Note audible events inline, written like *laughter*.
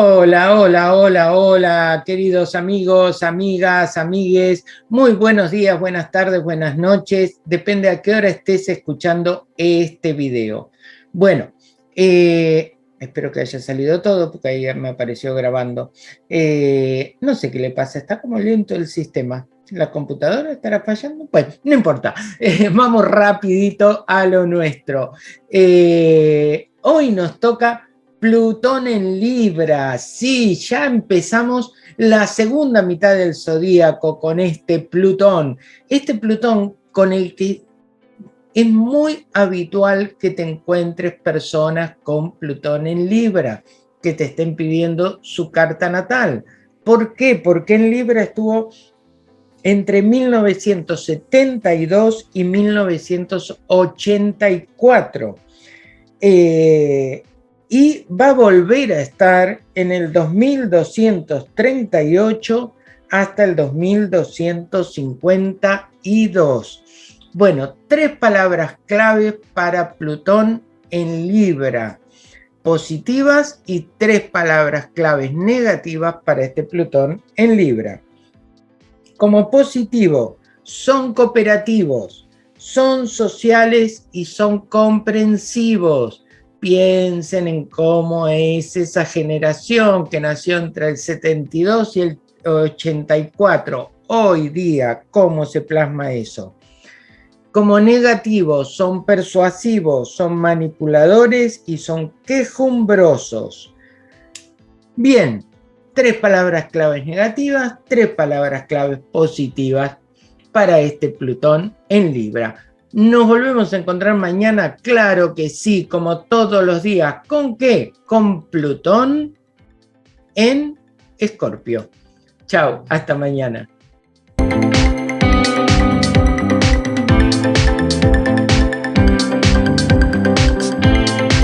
Hola, hola, hola, hola, queridos amigos, amigas, amigues. Muy buenos días, buenas tardes, buenas noches. Depende a qué hora estés escuchando este video. Bueno, eh, espero que haya salido todo, porque ayer me apareció grabando. Eh, no sé qué le pasa, está como lento el sistema. ¿La computadora estará fallando? Bueno, no importa. *laughs* Eh, vamos rapidito a lo nuestro. hoy nos toca Plutón en Libra, sí, ya empezamos la segunda mitad del zodíaco con este Plutón. Este Plutón con el que es muy habitual que te encuentres personas con Plutón en Libra, que te estén pidiendo su carta natal. ¿Por qué? Porque en Libra estuvo entre 1972 y 1984. Eh, y va a volver a estar en el 2238 hasta el 2252. Bueno, tres palabras clave para Plutón en Libra, positivas y tres palabras claves negativas para este Plutón en Libra. Como positivo, son cooperativos, son sociales y son comprensivos piensen en cómo es esa generación que nació entre el 72 y el 84. Hoy día, ¿cómo se plasma eso? Como negativos, son persuasivos, son manipuladores y son quejumbrosos. Bien, tres palabras claves negativas, tres palabras claves positivas para este Plutón en Libra. Nos volvemos a encontrar mañana, claro que sí, como todos los días. ¿Con qué? Con Plutón en Escorpio. Chao, hasta mañana.